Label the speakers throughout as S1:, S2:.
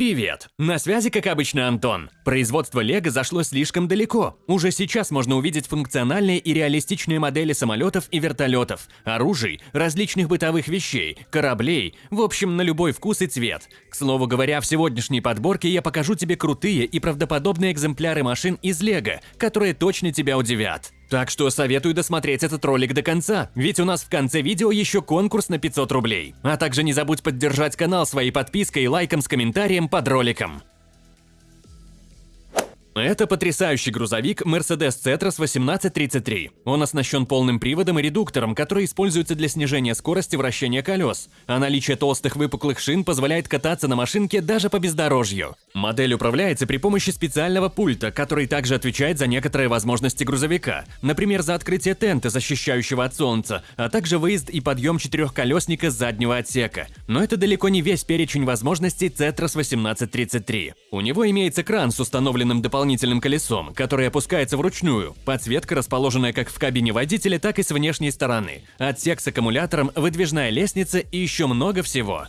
S1: Привет! На связи, как обычно, Антон. Производство Лего зашло слишком далеко. Уже сейчас можно увидеть функциональные и реалистичные модели самолетов и вертолетов, оружий, различных бытовых вещей, кораблей, в общем, на любой вкус и цвет. К слову говоря, в сегодняшней подборке я покажу тебе крутые и правдоподобные экземпляры машин из Лего, которые точно тебя удивят. Так что советую досмотреть этот ролик до конца, ведь у нас в конце видео еще конкурс на 500 рублей. А также не забудь поддержать канал своей подпиской лайком с комментарием под роликом. Это потрясающий грузовик Mercedes Cetras 1833. Он оснащен полным приводом и редуктором, который используется для снижения скорости вращения колес, а наличие толстых выпуклых шин позволяет кататься на машинке даже по бездорожью. Модель управляется при помощи специального пульта, который также отвечает за некоторые возможности грузовика, например, за открытие тента, защищающего от солнца, а также выезд и подъем четырехколесника с заднего отсека. Но это далеко не весь перечень возможностей Cetras 1833. У него имеется кран с установленным дополнительным дополнительным колесом, которое опускается вручную. Подсветка расположенная как в кабине водителя, так и с внешней стороны. Отсек с аккумулятором, выдвижная лестница и еще много всего.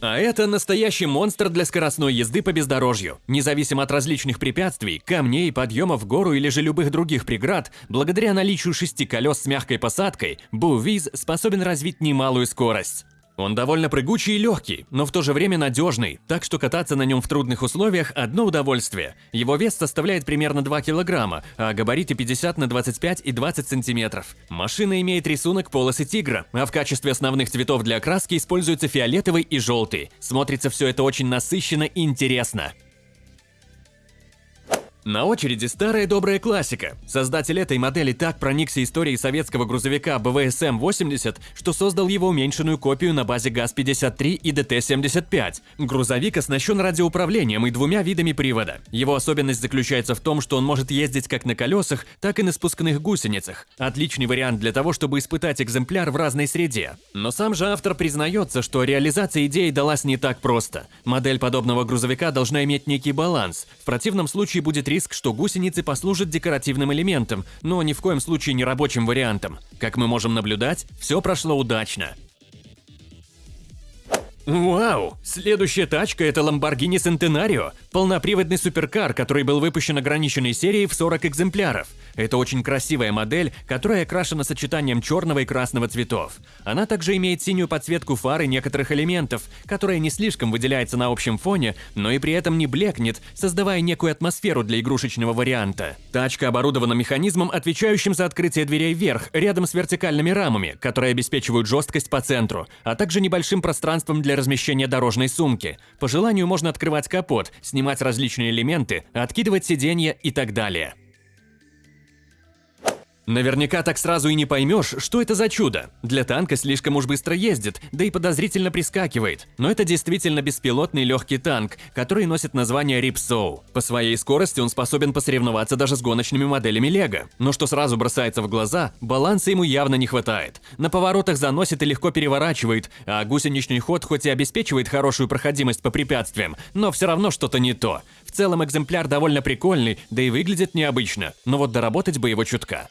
S1: А это настоящий монстр для скоростной езды по бездорожью. Независимо от различных препятствий, камней, подъемов в гору или же любых других преград, благодаря наличию шести колес с мягкой посадкой, Бувиз способен развить немалую скорость. Он довольно прыгучий и легкий, но в то же время надежный, так что кататься на нем в трудных условиях – одно удовольствие. Его вес составляет примерно 2 килограмма, а габариты 50 на 25 и 20 сантиметров. Машина имеет рисунок полосы тигра, а в качестве основных цветов для окраски используются фиолетовый и желтый. Смотрится все это очень насыщенно и интересно. На очереди старая добрая классика. Создатель этой модели так проникся историей советского грузовика БВСМ-80, что создал его уменьшенную копию на базе ГАЗ-53 и ДТ-75. Грузовик оснащен радиоуправлением и двумя видами привода. Его особенность заключается в том, что он может ездить как на колесах, так и на спускных гусеницах. Отличный вариант для того, чтобы испытать экземпляр в разной среде. Но сам же автор признается, что реализация идеи далась не так просто. Модель подобного грузовика должна иметь некий баланс. В противном случае будет риск, что гусеницы послужат декоративным элементом, но ни в коем случае не рабочим вариантом. Как мы можем наблюдать, все прошло удачно. Вау! Следующая тачка – это Lamborghini Centenario, полноприводный суперкар, который был выпущен ограниченной серией в 40 экземпляров. Это очень красивая модель, которая окрашена сочетанием черного и красного цветов. Она также имеет синюю подсветку фар и некоторых элементов, которая не слишком выделяется на общем фоне, но и при этом не блекнет, создавая некую атмосферу для игрушечного варианта. Тачка оборудована механизмом, отвечающим за открытие дверей вверх, рядом с вертикальными рамами, которые обеспечивают жесткость по центру, а также небольшим пространством для размещения дорожной сумки. По желанию можно открывать капот, снимать различные элементы, откидывать сиденья и так далее. Наверняка так сразу и не поймешь, что это за чудо. Для танка слишком уж быстро ездит, да и подозрительно прискакивает. Но это действительно беспилотный легкий танк, который носит название Ripsaw. По своей скорости он способен посоревноваться даже с гоночными моделями Лего. Но что сразу бросается в глаза, баланса ему явно не хватает. На поворотах заносит и легко переворачивает, а гусеничный ход хоть и обеспечивает хорошую проходимость по препятствиям, но все равно что-то не то. В целом экземпляр довольно прикольный, да и выглядит необычно, но вот доработать бы его чутка.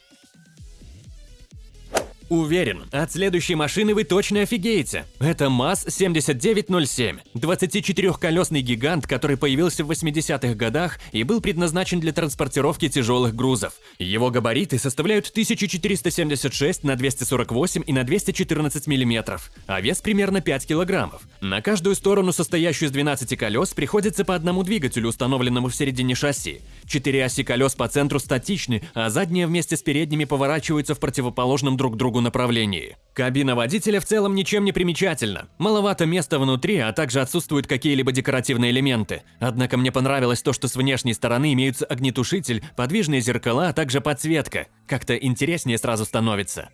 S1: Уверен, от следующей машины вы точно офигеете. Это МАЗ-7907, 24-колесный гигант, который появился в 80-х годах и был предназначен для транспортировки тяжелых грузов. Его габариты составляют 1476 на 248 и на 214 мм, а вес примерно 5 килограммов. На каждую сторону, состоящую из 12 колес, приходится по одному двигателю, установленному в середине шасси. Четыре оси колес по центру статичны, а задние вместе с передними поворачиваются в противоположном друг другу направлении. Кабина водителя в целом ничем не примечательна. Маловато места внутри, а также отсутствуют какие-либо декоративные элементы. Однако мне понравилось то, что с внешней стороны имеются огнетушитель, подвижные зеркала, а также подсветка. Как-то интереснее сразу становится.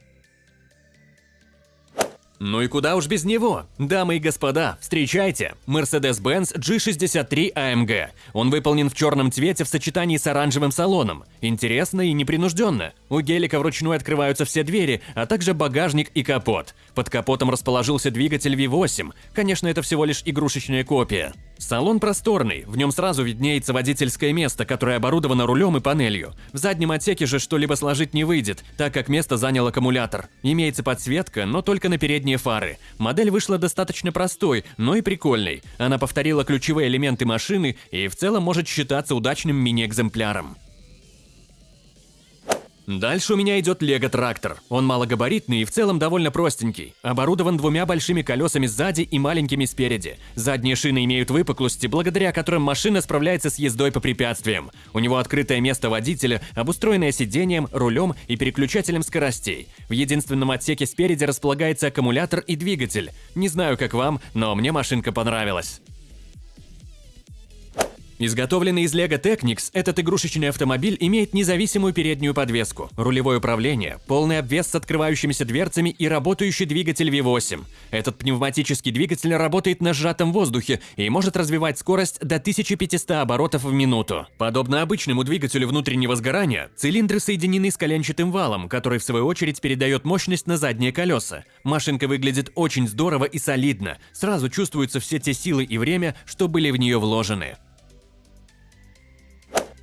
S1: Ну и куда уж без него? Дамы и господа, встречайте! Mercedes-Benz G63 AMG. Он выполнен в черном цвете в сочетании с оранжевым салоном. Интересно и непринужденно. У гелика вручную открываются все двери, а также багажник и капот. Под капотом расположился двигатель V8. Конечно, это всего лишь игрушечная копия. Салон просторный, в нем сразу виднеется водительское место, которое оборудовано рулем и панелью. В заднем отсеке же что-либо сложить не выйдет, так как место занял аккумулятор. Имеется подсветка, но только на передние фары. Модель вышла достаточно простой, но и прикольной. Она повторила ключевые элементы машины и в целом может считаться удачным мини-экземпляром. Дальше у меня идет Лего Трактор. Он малогабаритный и в целом довольно простенький. Оборудован двумя большими колесами сзади и маленькими спереди. Задние шины имеют выпуклости, благодаря которым машина справляется с ездой по препятствиям. У него открытое место водителя, обустроенное сиденьем, рулем и переключателем скоростей. В единственном отсеке спереди располагается аккумулятор и двигатель. Не знаю, как вам, но мне машинка понравилась. Изготовленный из Lego Technics, этот игрушечный автомобиль имеет независимую переднюю подвеску, рулевое управление, полный обвес с открывающимися дверцами и работающий двигатель V8. Этот пневматический двигатель работает на сжатом воздухе и может развивать скорость до 1500 оборотов в минуту. Подобно обычному двигателю внутреннего сгорания, цилиндры соединены с коленчатым валом, который в свою очередь передает мощность на задние колеса. Машинка выглядит очень здорово и солидно, сразу чувствуются все те силы и время, что были в нее вложены.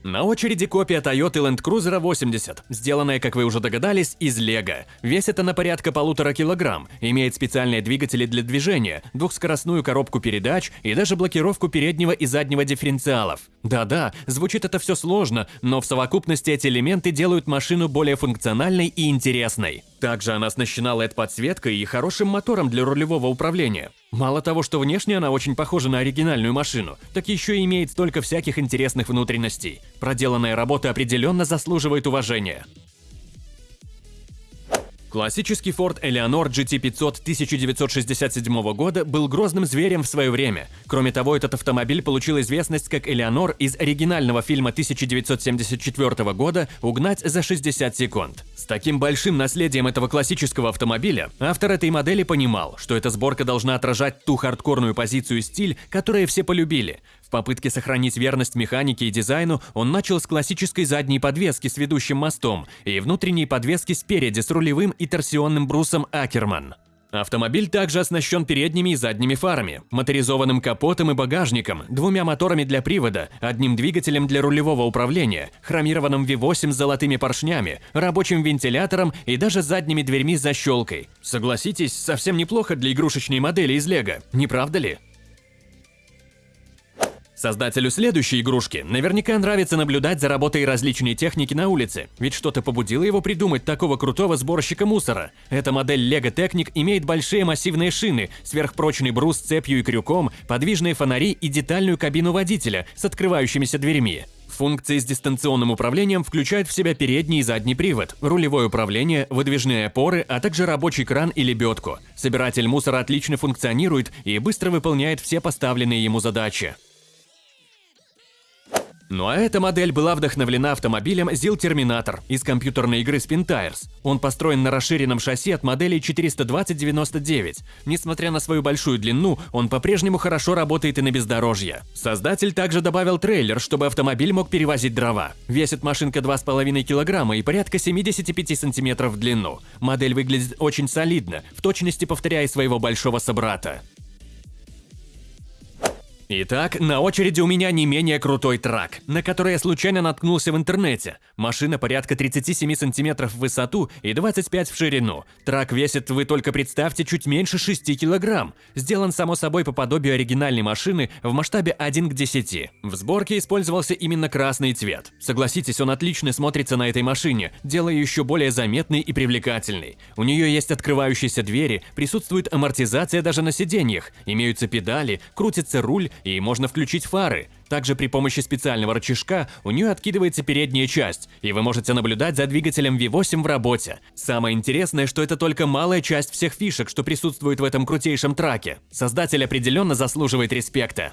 S1: На очереди копия Toyota Land Cruiser 80, сделанная, как вы уже догадались, из Лего. Весит она порядка полутора килограмм, имеет специальные двигатели для движения, двухскоростную коробку передач и даже блокировку переднего и заднего дифференциалов. Да-да, звучит это все сложно, но в совокупности эти элементы делают машину более функциональной и интересной. Также она оснащена LED-подсветкой и хорошим мотором для рулевого управления. Мало того, что внешне она очень похожа на оригинальную машину, так еще и имеет столько всяких интересных внутренностей. Проделанная работа определенно заслуживает уважения. Классический Ford Eleanor GT500 1967 года был грозным зверем в свое время. Кроме того, этот автомобиль получил известность как Eleanor из оригинального фильма 1974 года «Угнать за 60 секунд». С таким большим наследием этого классического автомобиля, автор этой модели понимал, что эта сборка должна отражать ту хардкорную позицию и стиль, которые все полюбили. В попытке сохранить верность механике и дизайну он начал с классической задней подвески с ведущим мостом и внутренней подвески спереди с рулевым и торсионным брусом Акерман. Автомобиль также оснащен передними и задними фарами, моторизованным капотом и багажником, двумя моторами для привода, одним двигателем для рулевого управления, хромированным V8 с золотыми поршнями, рабочим вентилятором и даже задними дверьми с защелкой. Согласитесь, совсем неплохо для игрушечной модели из Лего, не правда ли? Создателю следующей игрушки наверняка нравится наблюдать за работой различной техники на улице, ведь что-то побудило его придумать такого крутого сборщика мусора. Эта модель Lego Technic имеет большие массивные шины, сверхпрочный брус с цепью и крюком, подвижные фонари и детальную кабину водителя с открывающимися дверьми. Функции с дистанционным управлением включают в себя передний и задний привод, рулевое управление, выдвижные опоры, а также рабочий кран и лебедку. Собиратель мусора отлично функционирует и быстро выполняет все поставленные ему задачи. Ну а эта модель была вдохновлена автомобилем ZIL Terminator из компьютерной игры Spin Tires. Он построен на расширенном шасси от модели 420-99. Несмотря на свою большую длину, он по-прежнему хорошо работает и на бездорожье. Создатель также добавил трейлер, чтобы автомобиль мог перевозить дрова. Весит машинка 2,5 кг и порядка 75 см в длину. Модель выглядит очень солидно, в точности повторяя своего большого собрата. Итак, на очереди у меня не менее крутой трак, на который я случайно наткнулся в интернете. Машина порядка 37 сантиметров в высоту и 25 в ширину. Трак весит, вы только представьте, чуть меньше 6 килограмм. Сделан, само собой, по подобию оригинальной машины в масштабе 1 к 10. В сборке использовался именно красный цвет. Согласитесь, он отлично смотрится на этой машине, делая ее еще более заметной и привлекательной. У нее есть открывающиеся двери, присутствует амортизация даже на сиденьях, имеются педали, крутится руль, и можно включить фары. Также при помощи специального рычажка у нее откидывается передняя часть, и вы можете наблюдать за двигателем V8 в работе. Самое интересное, что это только малая часть всех фишек, что присутствует в этом крутейшем траке. Создатель определенно заслуживает респекта.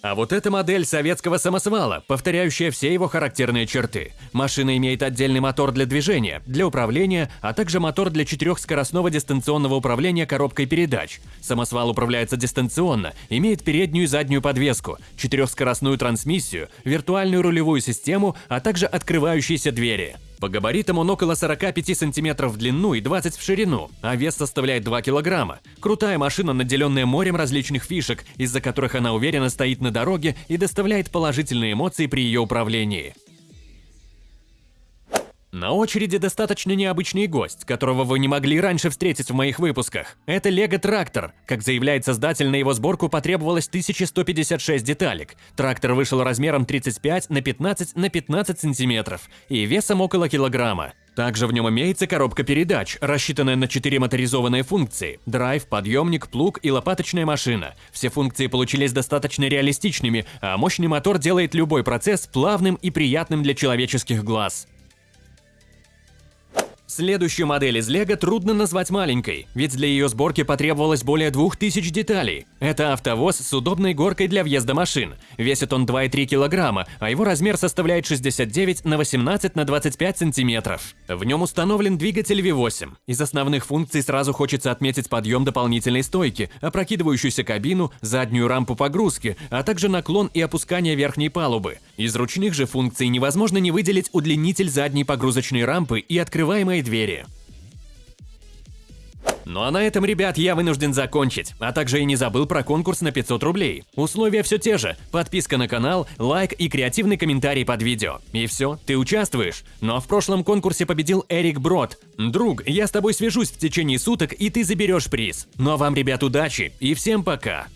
S1: А вот эта модель советского самосвала, повторяющая все его характерные черты. Машина имеет отдельный мотор для движения, для управления, а также мотор для четырехскоростного дистанционного управления коробкой передач. Самосвал управляется дистанционно, имеет переднюю и заднюю подвеску, четырехскоростную трансмиссию, виртуальную рулевую систему, а также открывающиеся двери. По габаритам он около 45 сантиметров в длину и 20 в ширину, а вес составляет 2 килограмма. Крутая машина, наделенная морем различных фишек, из-за которых она уверенно стоит на дороге и доставляет положительные эмоции при ее управлении. На очереди достаточно необычный гость, которого вы не могли раньше встретить в моих выпусках. Это Лего Трактор. Как заявляет создатель, на его сборку потребовалось 1156 деталек. Трактор вышел размером 35 на 15 на 15 сантиметров и весом около килограмма. Также в нем имеется коробка передач, рассчитанная на 4 моторизованные функции – драйв, подъемник, плуг и лопаточная машина. Все функции получились достаточно реалистичными, а мощный мотор делает любой процесс плавным и приятным для человеческих глаз. Следующую модель из Лего трудно назвать маленькой, ведь для ее сборки потребовалось более 2000 деталей. Это автовоз с удобной горкой для въезда машин. Весит он 2,3 килограмма, а его размер составляет 69 на 18 на 25 сантиметров. В нем установлен двигатель V8. Из основных функций сразу хочется отметить подъем дополнительной стойки, опрокидывающуюся кабину, заднюю рампу погрузки, а также наклон и опускание верхней палубы. Из ручных же функций невозможно не выделить удлинитель задней погрузочной рампы и открываемые двери. Ну а на этом, ребят, я вынужден закончить, а также и не забыл про конкурс на 500 рублей. Условия все те же, подписка на канал, лайк и креативный комментарий под видео. И все, ты участвуешь. Ну, а в прошлом конкурсе победил Эрик Брод. Друг, я с тобой свяжусь в течение суток и ты заберешь приз. Ну а вам, ребят, удачи и всем пока!